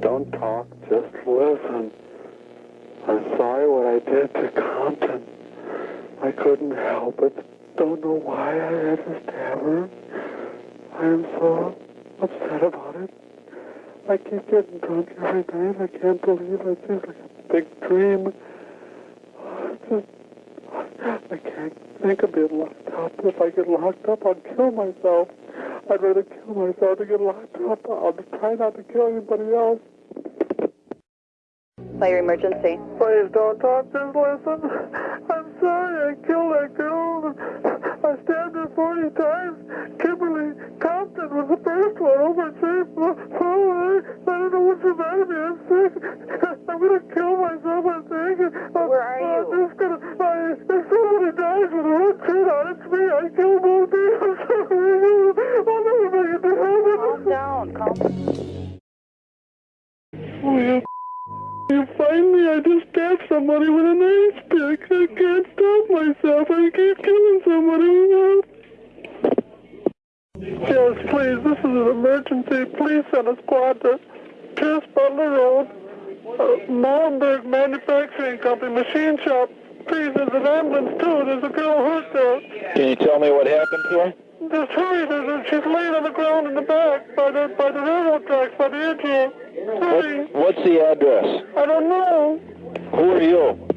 Don't talk, just listen. I'm sorry what I did to Compton. I couldn't help it. Don't know why I had to stab her. I am so upset about it. I keep getting drunk every night. I can't believe it. Just like a big dream. Just, I can't think of being locked up. If I get locked up, I'll kill myself. I'd rather kill myself than get locked up. I'll try not to kill anybody else. Fire emergency. Please don't talk, just listen. I'm sorry I killed that girl. I stabbed her 40 times. Kimberly Compton was the first one over at Safe Hallway. I don't know what's the matter with me. I'm sick. I'm going to kill myself, I think. Where are you? I'm just going to... If somebody dies with a red shirt on, it's me. I killed both you you find me? I just stabbed somebody with an ice pick. I can't stop myself. I keep killing somebody. Yes, please. This is an emergency. Please send a squad to Pierce Butler Road, uh, Molenberg Manufacturing Company, machine shop. There's an ambulance too. There's a girl hurt there. Can you tell me what happened to her? Just hurry. There's a, she's laying on the ground in the back by the by the railroad tracks by the edge here. What, what's the address? I don't know. Who are you?